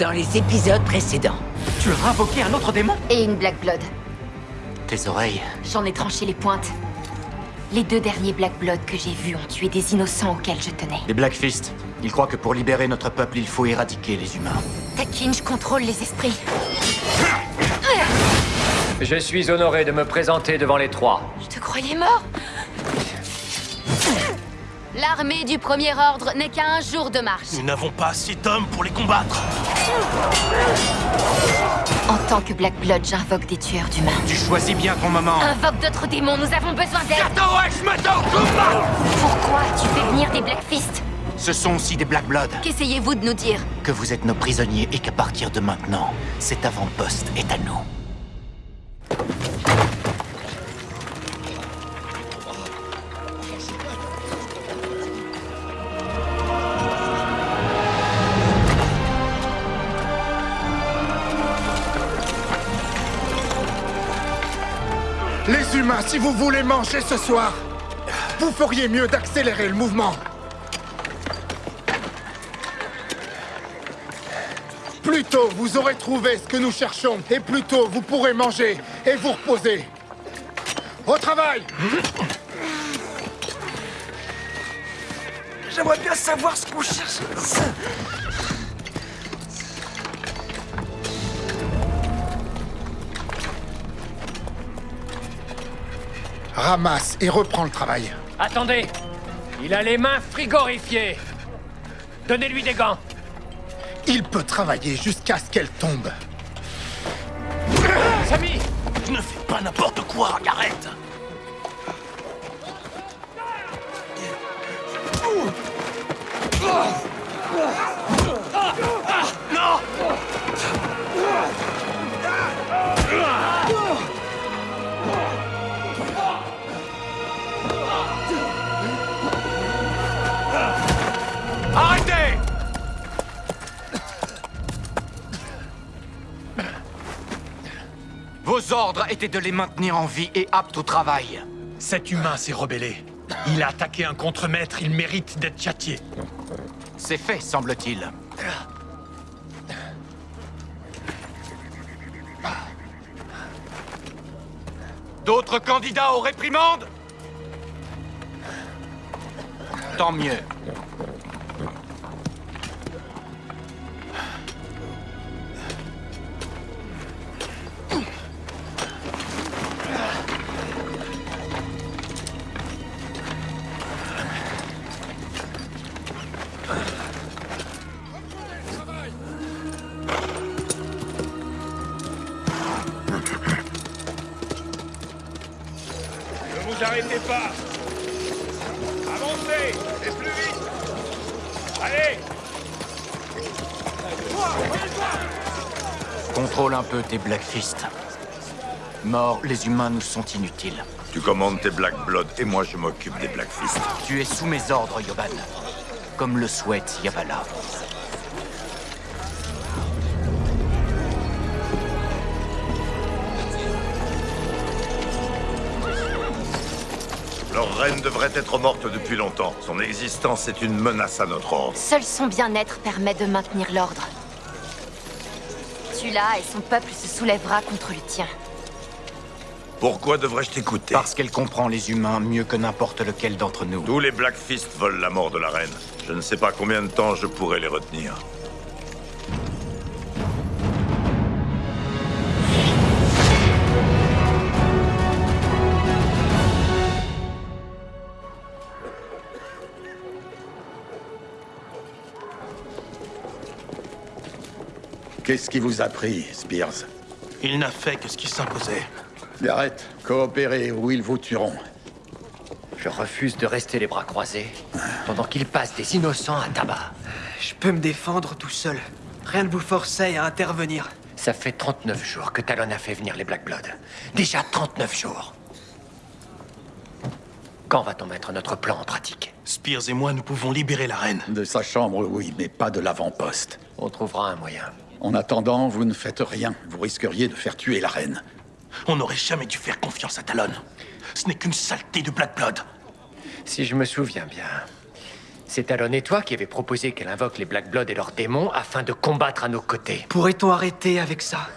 dans les épisodes précédents. Tu as invoqué un autre démon? Et une Black Blood. Tes oreilles. J'en ai tranché les pointes. Les deux derniers Black Blood que j'ai vus ont tué des innocents auxquels je tenais. Les Black Fist, ils croient que pour libérer notre peuple, il faut éradiquer les humains. Takin, je contrôle les esprits. Je suis honoré de me présenter devant les trois. Je te croyais mort? L'armée du Premier Ordre n'est qu'à un jour de marche. Nous n'avons pas assez d'hommes pour les combattre. En tant que Black Blood, j'invoque des tueurs d'humains. Tu choisis bien ton moment. Invoque d'autres démons, nous avons besoin d'aide combat Pourquoi tu fais venir des Black Fist Ce sont aussi des Black Blood. Qu'essayez-vous de nous dire? Que vous êtes nos prisonniers et qu'à partir de maintenant, cet avant-poste est à nous. Si vous voulez manger ce soir, vous feriez mieux d'accélérer le mouvement. Plus tôt vous aurez trouvé ce que nous cherchons, et plus tôt vous pourrez manger et vous reposer. Au travail J'aimerais bien savoir ce qu'on cherche. Ramasse et reprends le travail. Attendez Il a les mains frigorifiées Donnez-lui des gants Il peut travailler jusqu'à ce qu'elle tombe. Samy Ne fais pas n'importe quoi, arrête Non Vos ordres étaient de les maintenir en vie et aptes au travail. Cet humain s'est rebellé. Il a attaqué un contremaître, il mérite d'être châtié. C'est fait, semble-t-il. D'autres candidats aux réprimandes? Tant mieux. Peu tes Black Fist. Morts, les humains nous sont inutiles. Tu commandes tes Black Blood et moi je m'occupe des Black Fist. Tu es sous mes ordres, Yoban. Comme le souhaite Yavala. Leur reine devrait être morte depuis longtemps. Son existence est une menace à notre ordre. Seul son bien-être permet de maintenir l'ordre. Et son peuple se soulèvera contre le tien. Pourquoi devrais-je t'écouter? Parce qu'elle comprend les humains mieux que n'importe lequel d'entre nous. Tous les Black Fist veulent la mort de la reine. Je ne sais pas combien de temps je pourrai les retenir. Qu'est-ce qui vous a pris, Spears Il n'a fait que ce qui s'imposait. Garrett, coopérez ou ils vous tueront. Je refuse de rester les bras croisés pendant qu'il passe des innocents à tabac. Je peux me défendre tout seul. Rien ne vous forçait à intervenir. Ça fait 39 jours que Talon a fait venir les Black Blood. Déjà 39 jours. Quand va-t-on mettre notre plan en pratique Spears et moi, nous pouvons libérer la reine. De sa chambre, oui, mais pas de l'avant-poste. On trouvera un moyen. En attendant, vous ne faites rien. Vous risqueriez de faire tuer la reine. On n'aurait jamais dû faire confiance à Talon. Ce n'est qu'une saleté de Black Blood. Si je me souviens bien, C'est Talon et toi qui avez proposé qu'elle invoque les Black Blood et leurs démons afin de combattre à nos côtés. Pourrait-on arrêter avec ça?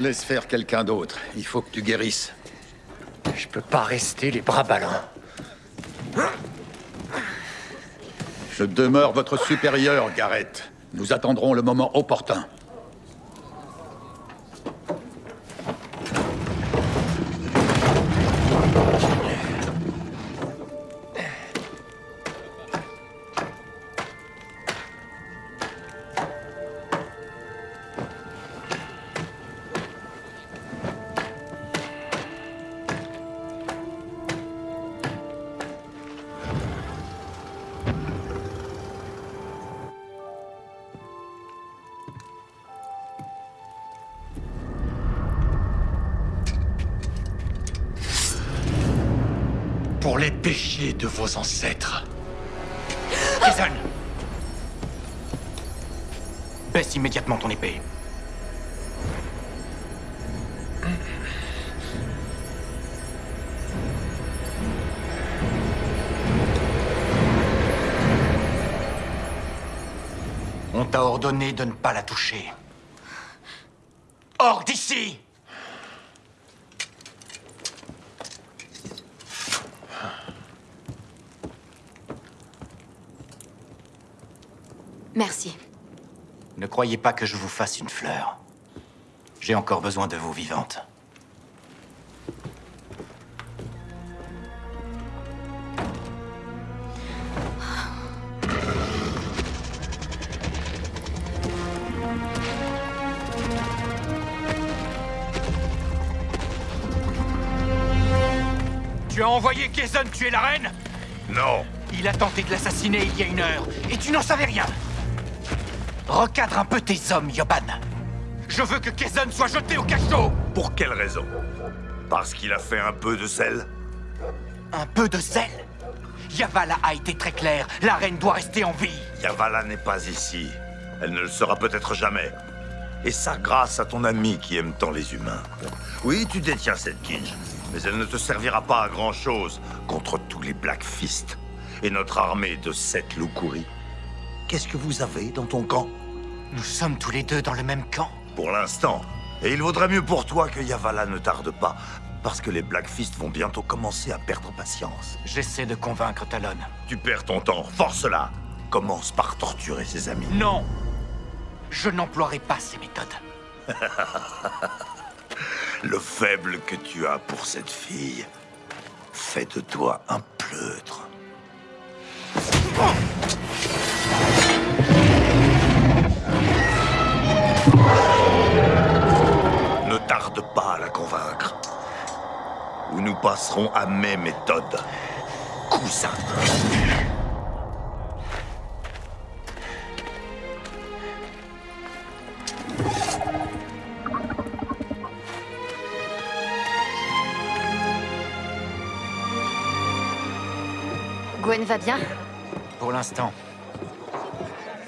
Laisse faire quelqu'un d'autre. Il faut que tu guérisses. Je peux pas rester les bras ballants. Je demeure votre supérieur, Gareth. Nous attendrons le moment opportun. Ancêtres. Jason Baisse immédiatement ton épée. On t'a ordonné de ne pas la toucher. Hors d'ici Merci. Ne croyez pas que je vous fasse une fleur. J'ai encore besoin de vous vivantes. Tu as envoyé Jason tuer la reine? Non Il a tenté de l'assassiner il y a une heure, et tu n'en savais rien Recadre un peu tes hommes, Yoban Je veux que Jason soit jeté au cachot Pour quelle raison? Parce qu'il a fait un peu de sel? Un peu de zèle Yavala a été très clair, la reine doit rester en vie Yavala n'est pas ici. Elle ne le sera peut-être jamais. Et ça grâce à ton ami qui aime tant les humains. Oui, tu détiens cette Kinj, mais elle ne te servira pas à grand-chose contre tous les Black Fist et notre armée de sept Lukuri. Qu'est-ce que vous avez dans ton camp? Nous sommes tous les deux dans le même camp. Pour l'instant. Et il vaudrait mieux pour toi que Yavala ne tarde pas, parce que les Black Fist vont bientôt commencer à perdre patience. J'essaie de convaincre Talon. Tu perds ton temps, force-la Commence par torturer ses amis. Non Je n'emploierai pas ces méthodes. Le faible que tu as pour cette fille fait de toi un pleutre. Ou nous passerons à mes méthodes. Cousin. Gwen va bien Pour l'instant,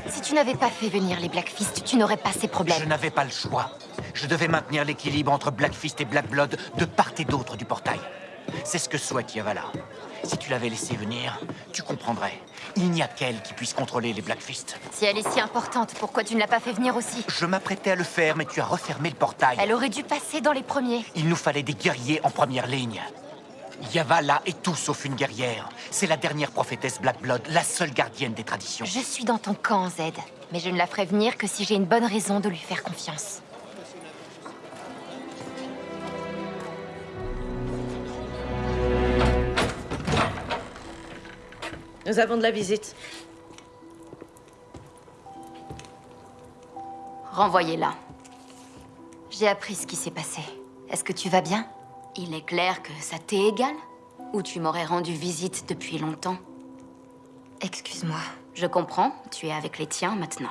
Si tu n'avais pas fait venir les Blackfist, tu n'aurais pas ces je problèmes. n'avais pas le choix. Je devais maintenir l'équilibre entre Blackfist et Black Blood de part et d'autre du portail. C'est ce que souhaite Yavala. Si tu l'avais laissé venir, tu comprendrais. Il n'y a qu'elle qui puisse contrôler les Blackfist. Si elle est si importante, pourquoi tu ne l'as pas fait venir aussi? Je m'apprêtais à le faire, mais tu as refermé le portail. Elle aurait dû passer dans les premiers. Il nous fallait des guerriers en première ligne. Yavala est tout sauf une guerrière. C'est la dernière prophétesse Black Blood, la seule gardienne des traditions. Je suis dans ton camp, Zed. Mais je ne la ferai venir que si j'ai une bonne raison de lui faire confiance. Nous avons de la visite. Renvoyez-la. J'ai appris ce qui s'est passé. Est-ce que tu vas bien? Il est clair que ça t'est égal? Ou tu m'aurais rendu visite depuis longtemps? Excuse-moi. Je comprends, tu es avec les tiens maintenant.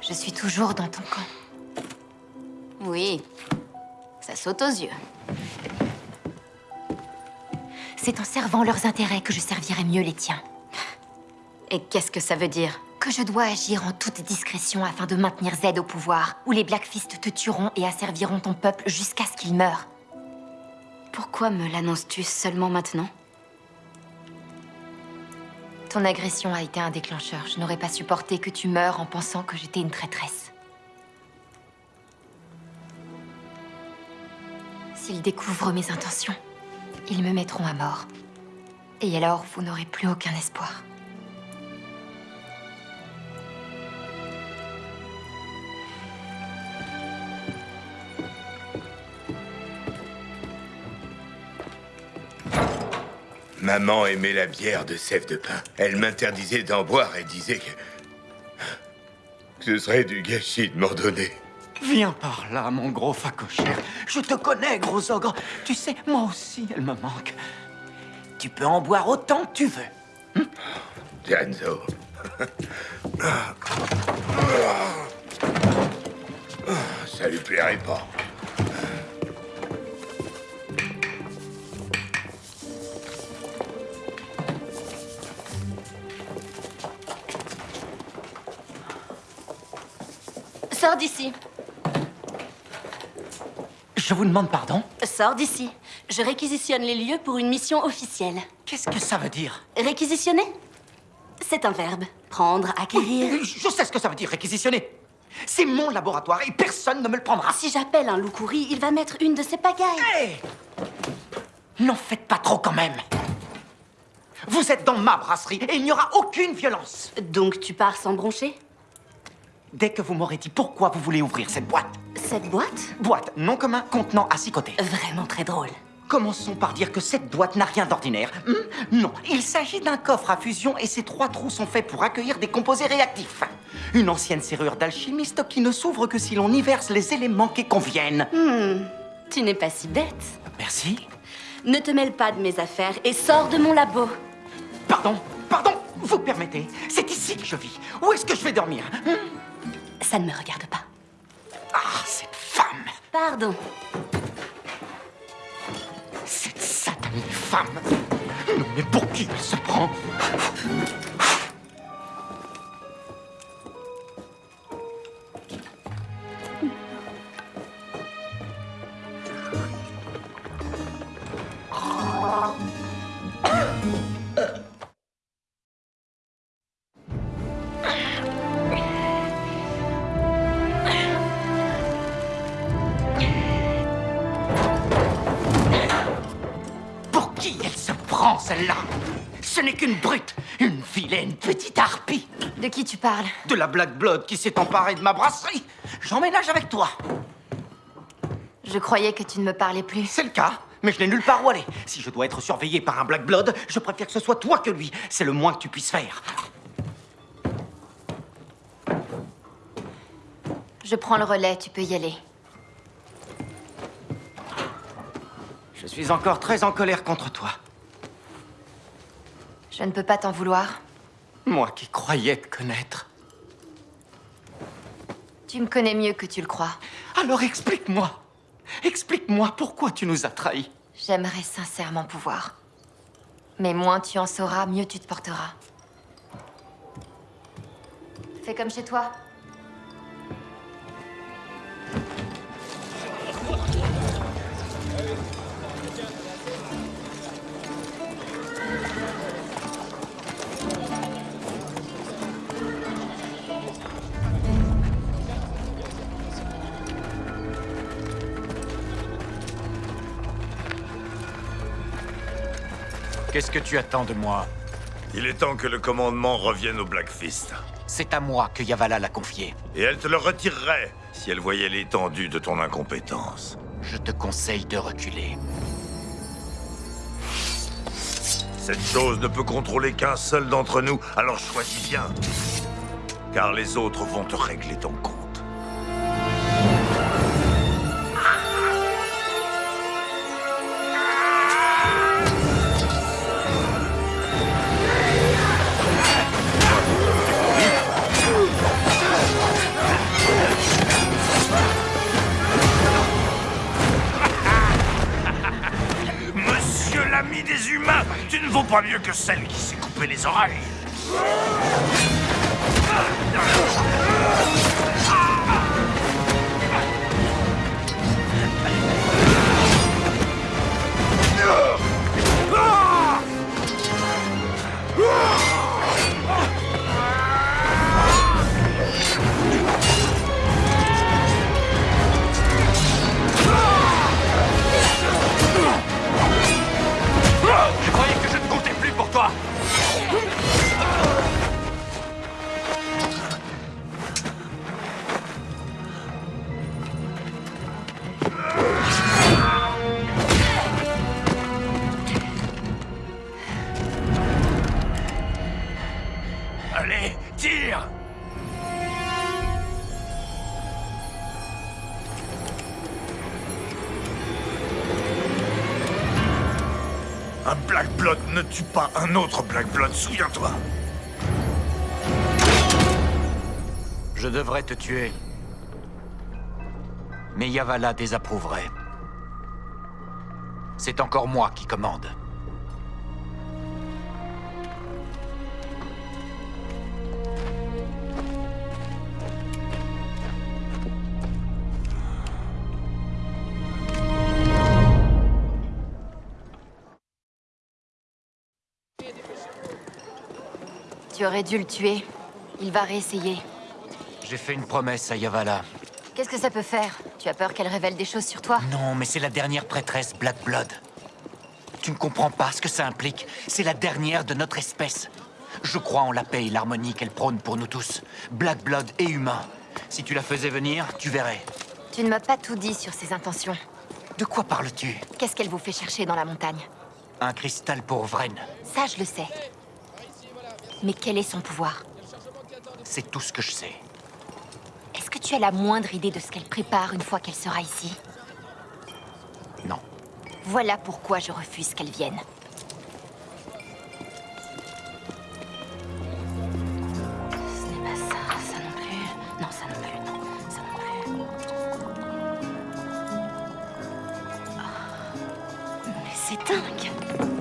Je suis toujours dans ton camp. Oui, ça saute aux yeux. C'est en servant leurs intérêts que je servirai mieux les tiens. Et qu'est-ce que ça veut dire? Que je dois agir en toute discrétion afin de maintenir Z au pouvoir, ou les Blackfist te tueront et asserviront ton peuple jusqu'à ce qu'il meure. Pourquoi me l'annonces-tu seulement maintenant? Ton agression a été un déclencheur. Je n'aurais pas supporté que tu meurs en pensant que j'étais une traîtresse. S'ils découvrent mes intentions, ils me mettront à mort. Et alors, vous n'aurez plus aucun espoir. Maman aimait la bière de sève de pain. Elle m'interdisait d'en boire et disait que... ce serait du gâchis de m'en donner. Viens par là, mon gros facochère. Je te connais, gros ogre. Tu sais, moi aussi, elle me manque. Tu peux en boire autant que tu veux. Ça lui plairait pas. Sors d'ici. Je vous demande pardon Sors d'ici. Je réquisitionne les lieux pour une mission officielle. Qu'est-ce que ça veut dire Réquisitionner? C'est un verbe. Prendre, acquérir. Je sais ce que ça veut dire, réquisitionner. C'est mon laboratoire et personne ne me le prendra. Si j'appelle un loup courri, il va mettre une de ses pagailles. Hé N'en faites pas trop quand même. Vous êtes dans ma brasserie et il n'y aura aucune violence. Donc tu pars sans broncher? Dès que vous m'aurez dit pourquoi vous voulez ouvrir cette boîte. Cette boîte Boîte, nom commun, contenant à six côtés. Vraiment très drôle. Commençons par dire que cette boîte n'a rien d'ordinaire. Hmm non, il s'agit d'un coffre à fusion et ces trois trous sont faits pour accueillir des composés réactifs. Une ancienne serrure d'alchimiste qui ne s'ouvre que si l'on y verse les éléments qui conviennent. Hmm, tu n'es pas si bête. Merci. Ne te mêle pas de mes affaires et sors de mon labo. Pardon, pardon, vous permettez C'est ici que je vis. Où est-ce que je vais dormir Hmm? Ça ne me regarde pas. Ah, cette femme. Pardon. Cette satanée femme. Non, mais pour qui elle se prend? Tu parles De la Black Blood qui s'est emparée de ma brasserie. J'emménage avec toi. Je croyais que tu ne me parlais plus. C'est le cas, mais je n'ai nulle part où aller. Si je dois être surveillé par un Black Blood, je préfère que ce soit toi que lui. C'est le moins que tu puisses faire. Je prends le relais, tu peux y aller. Je suis encore très en colère contre toi. Je ne peux pas t'en vouloir. Moi qui croyais te connaître. Tu me connais mieux que tu le crois. Alors explique-moi. Explique-moi pourquoi tu nous as trahis. J'aimerais sincèrement pouvoir. Mais moins tu en sauras, mieux tu te porteras. Fais comme chez toi. Qu'est-ce que tu attends de moi Il est temps que le commandement revienne au Blackfist. C'est à moi que Yavala l'a confié. Et elle te le retirerait si elle voyait l'étendue de ton incompétence. Je te conseille de reculer. Cette chose ne peut contrôler qu'un seul d'entre nous, alors choisis bien. Car les autres vont te régler ton compte. Pas mieux que celle qui s'est coupée les oreilles. Un autre Black Blood, souviens-toi. Je devrais te tuer. Mais Yavala désapprouverait. C'est encore moi qui commande. Tu aurais dû le tuer. Il va réessayer. J'ai fait une promesse à Yavala. Qu'est-ce que ça peut faire? Tu as peur qu'elle révèle des choses sur toi? Non, mais c'est la dernière prêtresse Black Blood. Tu ne comprends pas ce que ça implique. C'est la dernière de notre espèce. Je crois en la paix et l'harmonie qu'elle prône pour nous tous. Black Blood et humain. Si tu la faisais venir, tu verrais. Tu ne m'as pas tout dit sur ses intentions. De quoi parles-tu? Qu'est-ce qu'elle vous fait chercher dans la montagne? Un cristal pour Vren. Ça, je le sais. Mais quel est son pouvoir C'est tout ce que je sais. Est-ce que tu as la moindre idée de ce qu'elle prépare une fois qu'elle sera ici Non. Voilà pourquoi je refuse qu'elle vienne. Ce n'est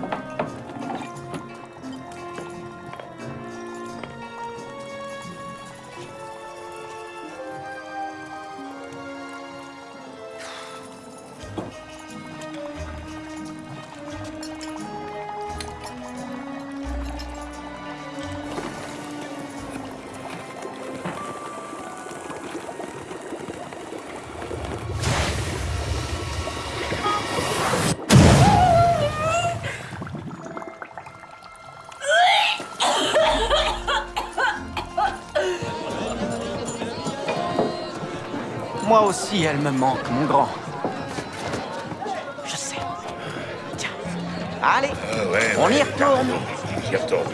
Elle me manque, mon grand. Je sais. Tiens. Allez, Ah ouais, on ouais, y retourne. raison. J'y retourne.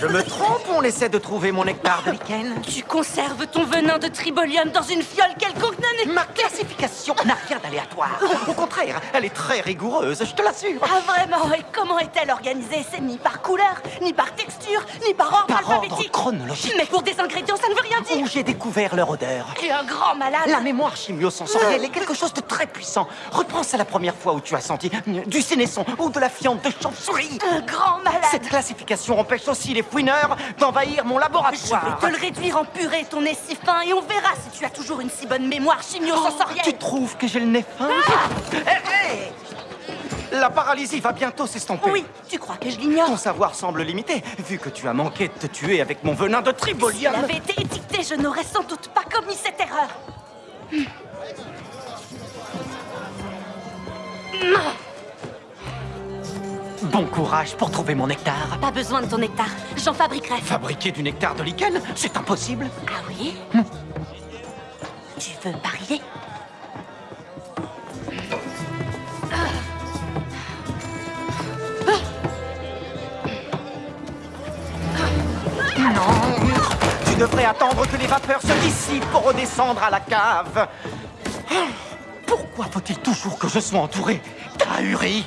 Je me trompe on essaie de trouver mon nectar de lichen Tu conserves ton venin de tribolium dans une fiole quelconque non Ma classification n'a rien d'aléatoire. Au contraire, elle est très rigoureuse, je te l'assure. Ah vraiment Et comment est-elle organisée? C'est ni par couleur, ni par texture, ni par ordre Par ordre alphabétique chronologique. Mais pour des ingrédients, ça ne veut rien dire Où j'ai découvert leur odeur. Es un grand malade La mémoire chimio-sensorielle est quelque chose de très puissant. Repense à la première fois où tu as senti du sénesson ou de la fiente de chauve-souris. Un grand malade Cette classification empêche aussi les fouineurs d'envahir mon Je laboratoire. vais te le réduire en purée, ton nez si fin, et on verra si tu as toujours une si bonne mémoire chimio-sensorielle Tu trouves que j'ai le nez fin Hé, hé La paralysie va bientôt s'estomper. Oui, tu crois que je l'ignore Ton savoir semble limité, vu que tu as manqué de te tuer avec mon venin de Si tribolium. elle avait été étiquetée, je n'aurais sans doute pas commis cette erreur. Bon courage pour trouver mon nectar. Pas besoin de ton nectar, j'en fabriquerai. Fabriquer du nectar de lichen, c'est impossible. Ah oui? Tu veux parier Non Tu devrais attendre que les vapeurs se dissipent pour redescendre à la cave. Pourquoi faut-il toujours que je sois entouré? D'ahuri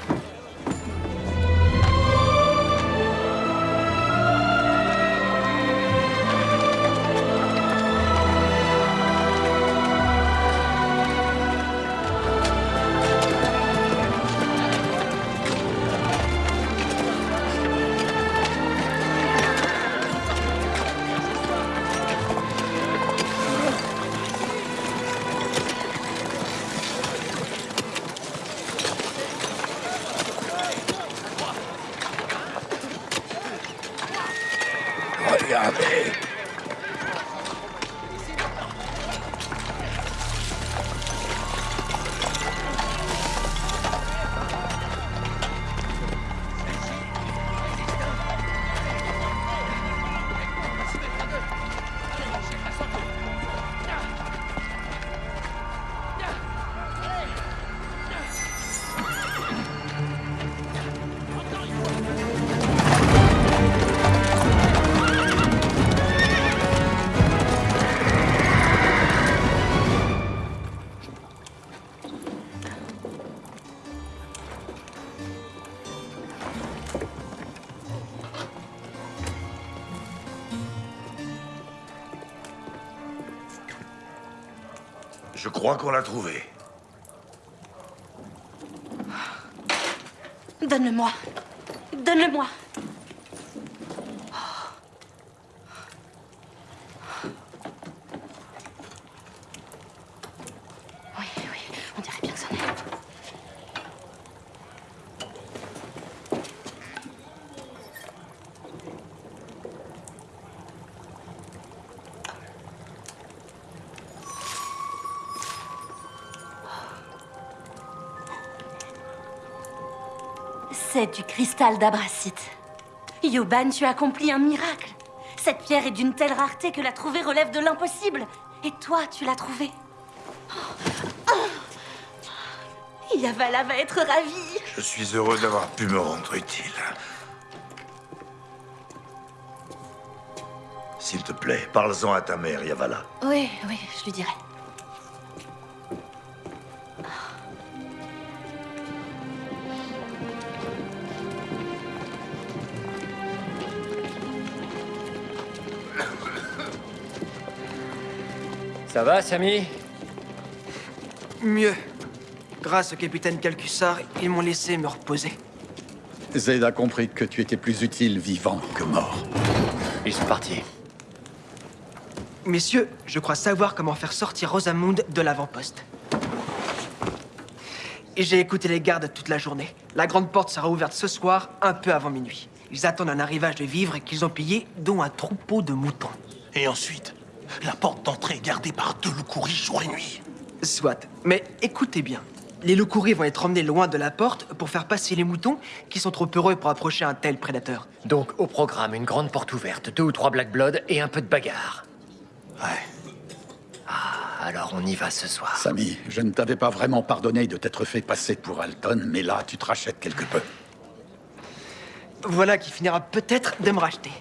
Je crois qu'on l'a trouvé. Donne-le-moi. Donne-le-moi. Cristal d'abracite. Yoban, tu as accompli un miracle. Cette pierre est d'une telle rareté que la trouver relève de l'impossible. Et toi, tu l'as trouvée. Oh. Oh. Yavala va être ravie. Je suis heureux d'avoir pu me rendre utile. S'il te plaît, parle-en à ta mère, Yavala. Oui, oui, je lui dirai. Ça va, Samy Mieux. Grâce au capitaine Calcussar, ils m'ont laissé me reposer. Zed a compris que tu étais plus utile vivant que mort. Ils sont partis. Messieurs, je crois savoir comment faire sortir Rosamund de l'avant-poste. Et J'ai écouté les gardes toute la journée. La grande porte sera ouverte ce soir, un peu avant minuit. Ils attendent un arrivage de vivres qu'ils ont pillés, dont un troupeau de moutons. Et ensuite, la porte d'entrée est gardée par deux loups-couris jour et nuit. Soit. Mais écoutez bien. Les loups-couris vont être emmenés loin de la porte pour faire passer les moutons qui sont trop heureux pour approcher un tel prédateur. Donc, au programme, une grande porte ouverte, deux ou trois Black Blood et un peu de bagarre. Ouais. Ah, alors on y va ce soir. Samy, je ne t'avais pas vraiment pardonné de t'être fait passer pour Alton, mais là, tu te rachètes quelque peu. Voilà qui finira peut-être de me racheter.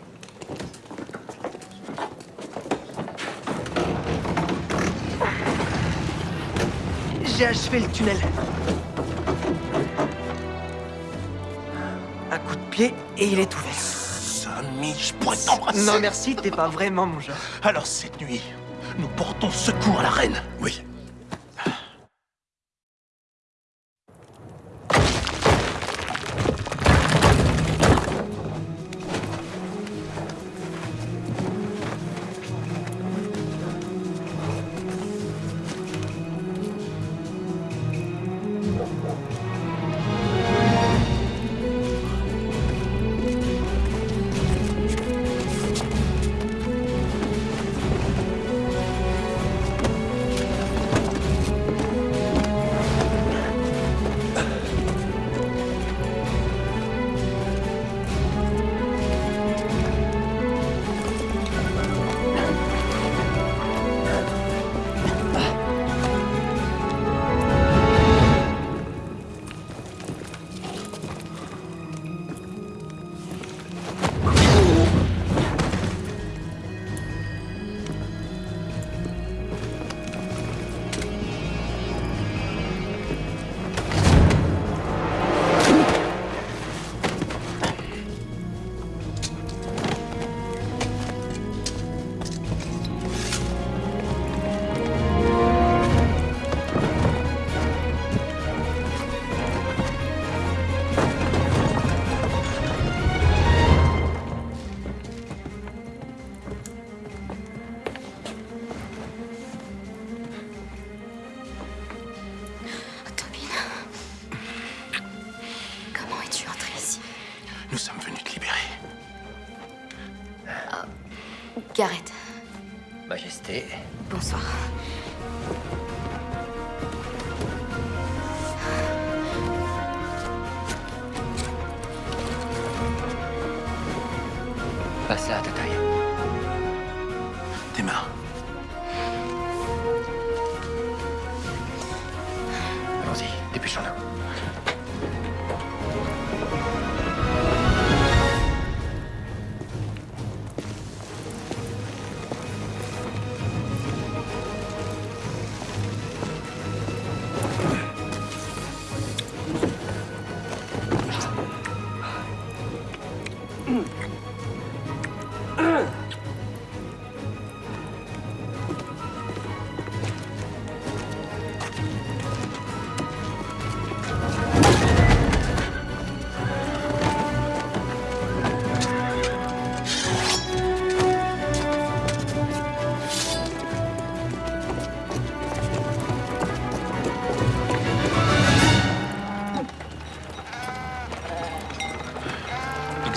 J'ai achevé le tunnel. Un coup de pied et il est ouvert. Samy, je pourrais t'embrasser. Non merci, t'es pas vraiment mon genre. Alors cette nuit, nous portons secours à la reine. Oui. Gareth, Majesté. bonsoir.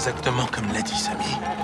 exactement comme l'a dit Samy.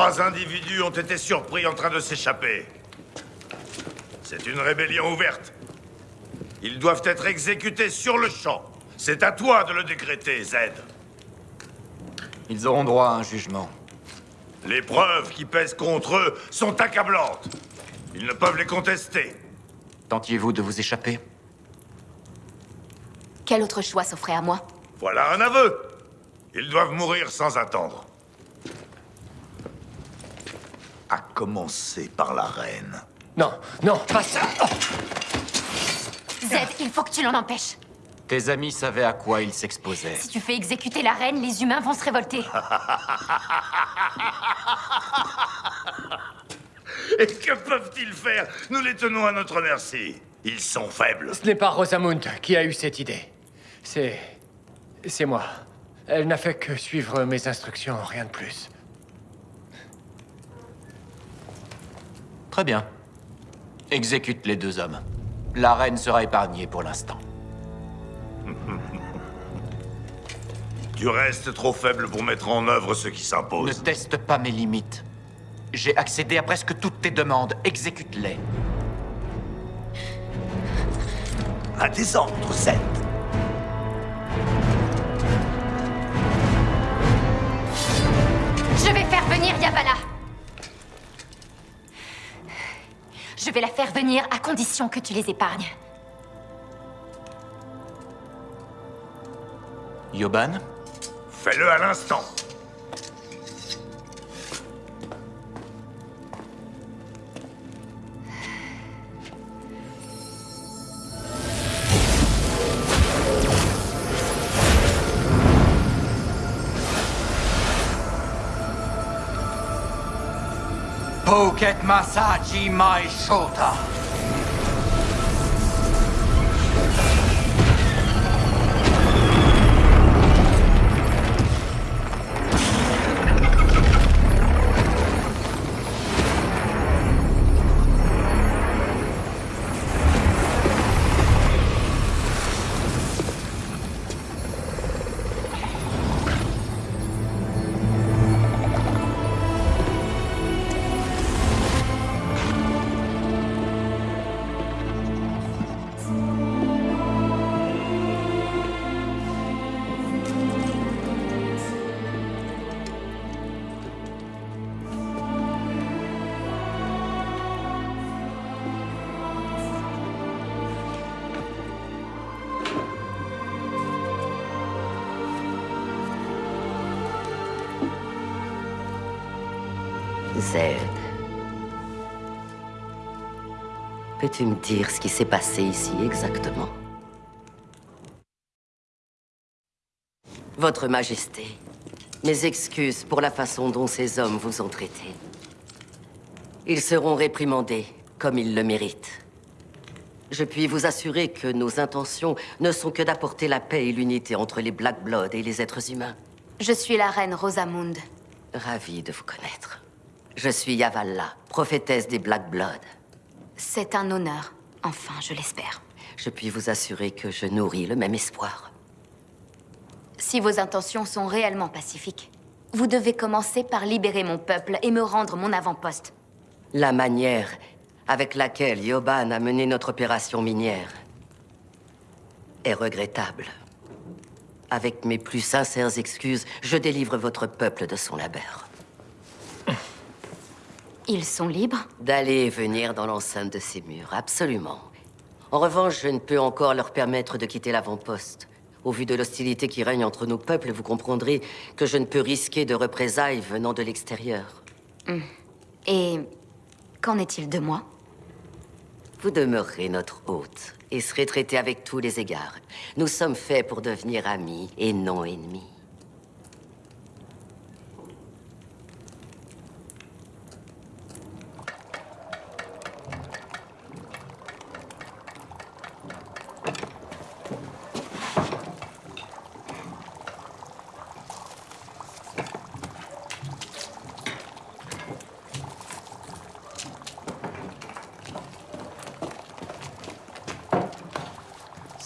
Trois individus ont été surpris en train de s'échapper. C'est une rébellion ouverte. Ils doivent être exécutés sur le champ. C'est à toi de le décréter, Zed. Ils auront droit à un jugement. Les preuves qui pèsent contre eux sont accablantes. Ils ne peuvent les contester. Tentiez-vous de vous échapper? Quel autre choix s'offrait à moi? Voilà un aveu. Ils doivent mourir sans attendre. À commencer par la reine. Non, non, pas ça Zed, il faut que tu l'en empêches. Tes amis savaient à quoi ils s'exposaient. Si tu fais exécuter la reine, les humains vont se révolter. Et que peuvent-ils faire? Nous les tenons à notre merci. Ils sont faibles. Ce n'est pas Rosamund qui a eu cette idée. C'est... c'est moi. Elle n'a fait que suivre mes instructions, rien de plus. Très bien. Exécute les deux hommes. La reine sera épargnée pour l'instant. Tu restes trop faible pour mettre en œuvre ce qui Ne s'impose. teste pas mes limites. J'ai accédé à presque toutes tes demandes. Exécute-les. À tes ordres, Zed. Je vais faire venir Yavala. Je vais la faire venir à condition que tu les épargnes. Yoban? Fais-le à l'instant. get Masaji my shoulder. Shota. Zed. Peux-tu me dire ce qui s'est passé ici exactement? Votre Majesté, mes excuses pour la façon dont ces hommes vous ont traité. Ils seront réprimandés comme ils le méritent. Je puis vous assurer que nos intentions ne sont que d'apporter la paix et l'unité entre les Black Blood et les êtres humains. Je suis la reine Rosamund. Ravi de vous connaître. Je suis Yavala, prophétesse des Black Blood. C'est un honneur. Enfin, je l'espère. Je puis vous assurer que je nourris le même espoir. Si vos intentions sont réellement pacifiques, vous devez commencer par libérer mon peuple et me rendre mon avant-poste. La manière avec laquelle Yoban a mené notre opération minière est regrettable. Avec mes plus sincères excuses, je délivre votre peuple de son labeur. Ils sont libres D'aller et venir dans l'enceinte de ces murs, absolument. En revanche, je ne peux encore leur permettre de quitter l'avant-poste. Au vu de l'hostilité qui règne entre nos peuples, vous comprendrez que je ne peux risquer de représailles venant de l'extérieur. Hmm. Et qu'en est-il de moi? Vous demeurerez notre hôte et serez traité avec tous les égards. Nous sommes faits pour devenir amis et non ennemis.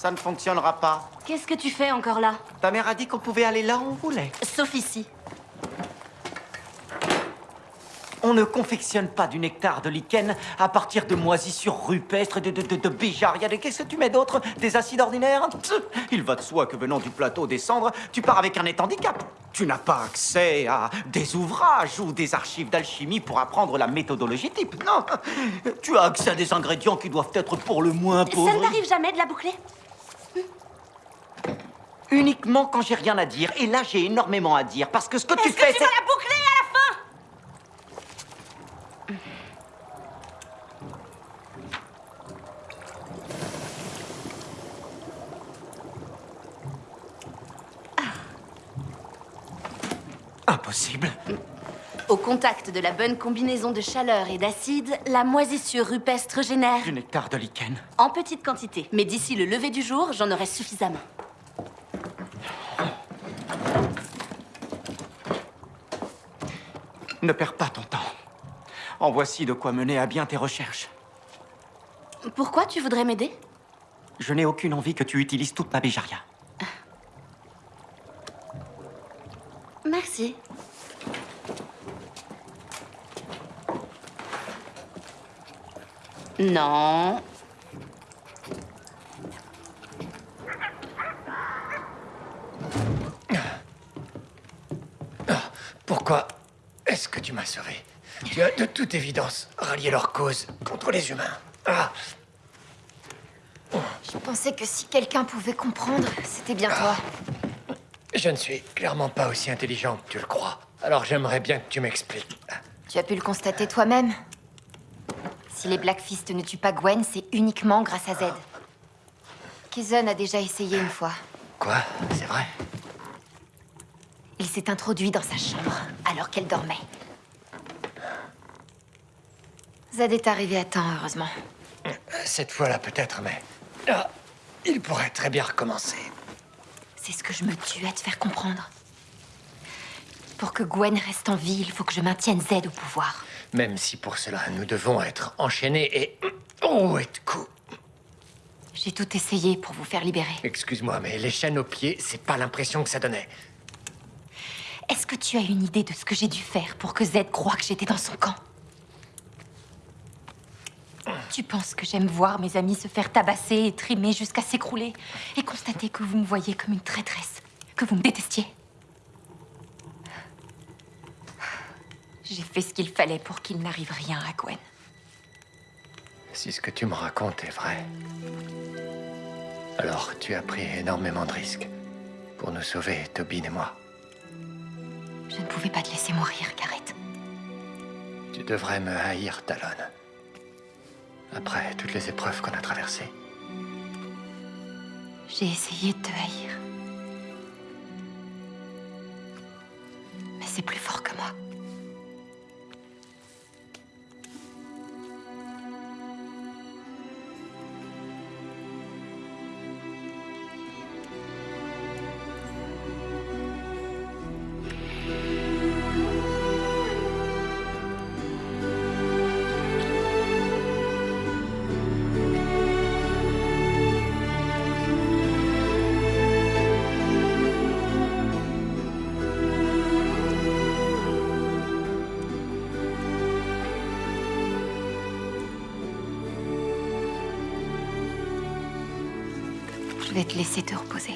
Ça ne fonctionnera pas. Qu'est-ce que tu fais encore là? Ta mère a dit qu'on pouvait aller là où on voulait. Sauf ici. On ne confectionne pas du nectar de lichen à partir de moisissures rupestres, de, de, de, de béjaria. de- Qu'est-ce que tu mets d'autre? Des acides ordinaires? Il va de soi que venant du plateau des cendres, tu pars avec un net handicap. Tu n'as pas accès à des ouvrages ou des archives d'alchimie pour apprendre la méthodologie type. Non, tu as accès à des ingrédients qui doivent être pour le moins Ça pauvres. ne t'arrive jamais de la boucler Uniquement quand j'ai rien à dire. Et là, j'ai énormément à dire. Parce que ce que tu fais, c'est... vas la boucler à la fin? Impossible. Au contact de la bonne combinaison de chaleur et d'acide, la moisissure rupestre génère Du nectar de lichen. en petite quantité. Mais d'ici le lever du jour, j'en aurai suffisamment. Ne perds pas ton temps. En voici de quoi mener à bien tes recherches. Pourquoi tu voudrais m'aider? Je n'ai aucune envie que tu utilises toute ma béjaria. Merci. Non. Pourquoi est-ce que tu m'as sauvé Tu as de toute évidence rallié leur cause contre les humains. Ah, Je pensais que si quelqu'un pouvait comprendre, c'était bien toi. je ne suis clairement pas aussi intelligent que tu le crois. Alors j'aimerais bien que tu m'expliques. Tu as pu le constater toi-même. Si les Blackfist ne tuent pas Gwen, c'est uniquement grâce à Zed. Kizun a déjà essayé une fois. Quoi? C'est vrai? Il s'est introduit dans sa chambre alors qu'elle dormait. Zed est arrivé à temps, heureusement. Cette fois-là peut-être, mais... Ah, il pourrait très bien recommencer. C'est ce que je me tue à te faire comprendre. Pour que Gwen reste en vie, il faut que je maintienne Zed au pouvoir. Même si pour cela, nous devons être enchaînés et... Oh, et de coups J'ai tout essayé pour vous faire libérer. Excuse-moi, mais les chaînes aux pieds, c'est pas l'impression que ça donnait. Est-ce que tu as une idée de ce que j'ai dû faire pour que Zed croie que j'étais dans son camp? Tu penses que j'aime voir mes amis se faire tabasser et trimer jusqu'à s'écrouler et constater que vous me voyez comme une traîtresse, que vous me détestiez J'ai fait ce qu'il fallait pour qu'il n'arrive rien à Gwen. Si ce que tu me racontes est vrai, alors tu as pris énormément de risques pour nous sauver, Tobin et moi. Je ne pouvais pas te laisser mourir, Gareth. Tu devrais me haïr, Talon. Après toutes les épreuves qu'on a traversées. J'ai essayé de te haïr. Mais c'est plus fort que moi. Je vais te laisser te reposer.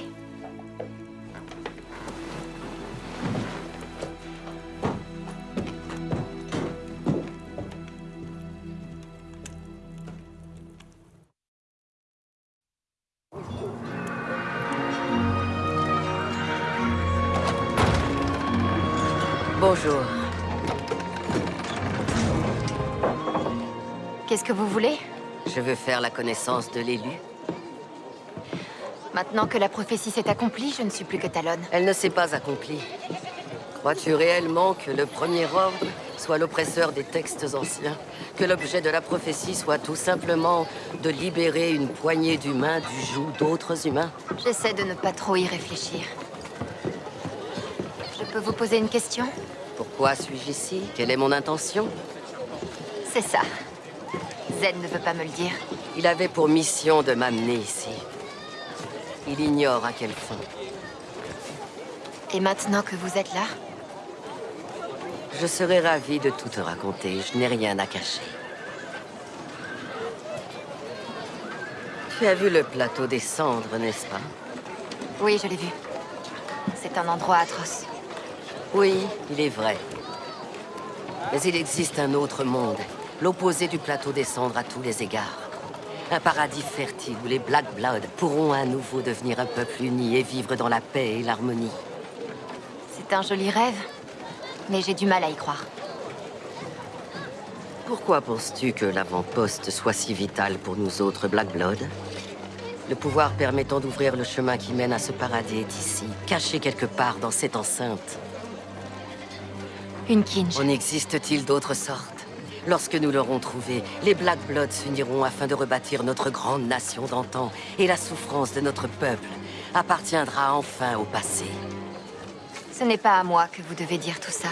Bonjour. Qu'est-ce que vous voulez? Je veux faire la connaissance de l'élu. Maintenant que la prophétie s'est accomplie, je ne suis plus que Talon. Elle ne s'est pas accomplie. Crois-tu réellement que le premier ordre soit l'oppresseur des textes anciens? Que l'objet de la prophétie soit tout simplement de libérer une poignée d'humains du joug d'autres humains? J'essaie de ne pas trop y réfléchir. Je peux vous poser une question? Pourquoi suis-je ici? Quelle est mon intention? C'est ça. Zed ne veut pas me le dire. Il avait pour mission de m'amener ici. Il ignore à quel fin. Et maintenant que vous êtes là? Je serais ravi de tout te raconter. Je n'ai rien à cacher. Tu as vu le plateau des cendres, n'est-ce pas? Oui, je l'ai vu. C'est un endroit atroce. Oui, il est vrai. Mais il existe un autre monde, l'opposé du plateau des cendres à tous les égards. Un paradis fertile où les Black Blood pourront à nouveau devenir un peuple uni et vivre dans la paix et l'harmonie. C'est un joli rêve, mais j'ai du mal à y croire. Pourquoi penses-tu que l'avant-poste soit si vital pour nous autres Black Blood? Le pouvoir permettant d'ouvrir le chemin qui mène à ce paradis est ici, caché quelque part dans cette enceinte. Une kinj. En existe-t-il d'autres sortes? Lorsque nous l'aurons trouvé, les Black Bloods s'uniront afin de rebâtir notre grande nation d'antan, et la souffrance de notre peuple appartiendra enfin au passé. Ce n'est pas à moi que vous devez dire tout ça.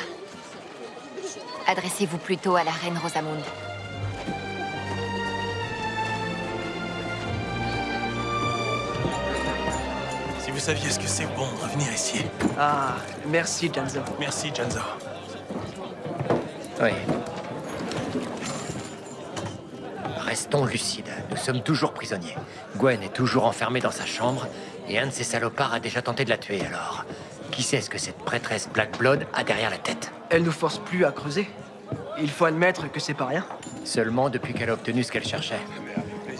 Adressez-vous plutôt à la reine Rosamund. Si vous saviez ce que c'est bon de revenir ici. Ah, merci, Janzo. Merci, Janzo. Oui. Restons lucides. Nous sommes toujours prisonniers. Gwen est toujours enfermée dans sa chambre, et un de ces salopards a déjà tenté de la tuer, alors. Qui sait ce que cette prêtresse Black Blood a derrière la tête? Elle nous force plus à creuser. Il faut admettre que c'est pas rien. Seulement depuis qu'elle a obtenu ce qu'elle cherchait.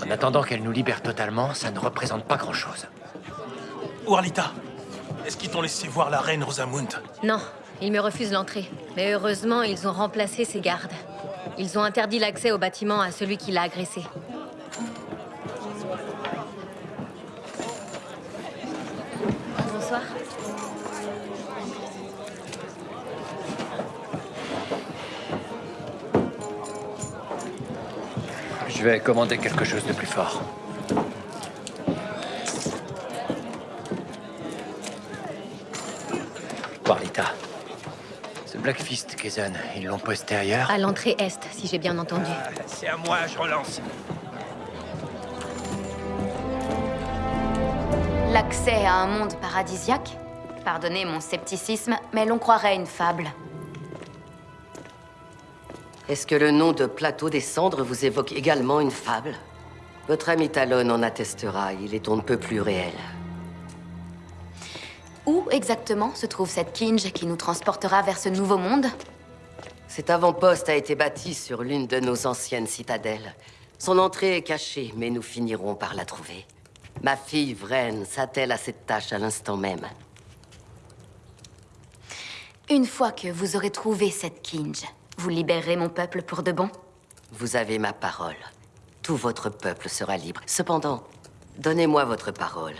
En attendant qu'elle nous libère totalement, ça ne représente pas grand-chose. Warlita, est-ce qu'ils t'ont laissé voir la reine Rosamund? Non, ils me refusent l'entrée. Mais heureusement, ils ont remplacé ses gardes. Ils ont interdit l'accès au bâtiment à celui qui l'a agressé. Bonsoir. Je vais commander quelque chose de plus fort. Warlita. Ce Blackfist, Kazan, ils l'ont posté ailleurs À l'entrée est, si j'ai bien entendu. C'est à moi, je relance. L'accès à un monde paradisiaque? Pardonnez mon scepticisme, mais l'on croirait une fable. Est-ce que le nom de Plateau des Cendres vous évoque également une fable? Votre ami Talon en attestera, il est on ne peut plus réel. Exactement se trouve cette kinj qui nous transportera vers ce nouveau monde Cet avant-poste a été bâti sur l'une de nos anciennes citadelles. Son entrée est cachée, mais nous finirons par la trouver. Ma fille Vren s'attelle à cette tâche à l'instant même. Une fois que vous aurez trouvé cette kinj, vous libérerez mon peuple pour de bon? Vous avez ma parole. Tout votre peuple sera libre. Cependant, donnez-moi votre parole.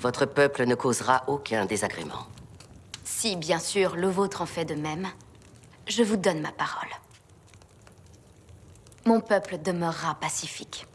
Votre peuple ne causera aucun désagrément. Si, bien sûr, le vôtre en fait de même, je vous donne ma parole. Mon peuple demeurera pacifique.